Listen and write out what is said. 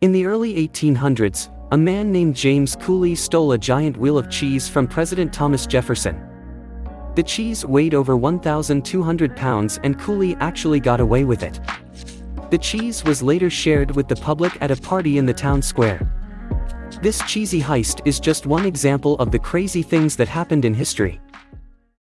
In the early 1800s, a man named James Cooley stole a giant wheel of cheese from President Thomas Jefferson. The cheese weighed over 1,200 pounds and Cooley actually got away with it. The cheese was later shared with the public at a party in the town square. This cheesy heist is just one example of the crazy things that happened in history.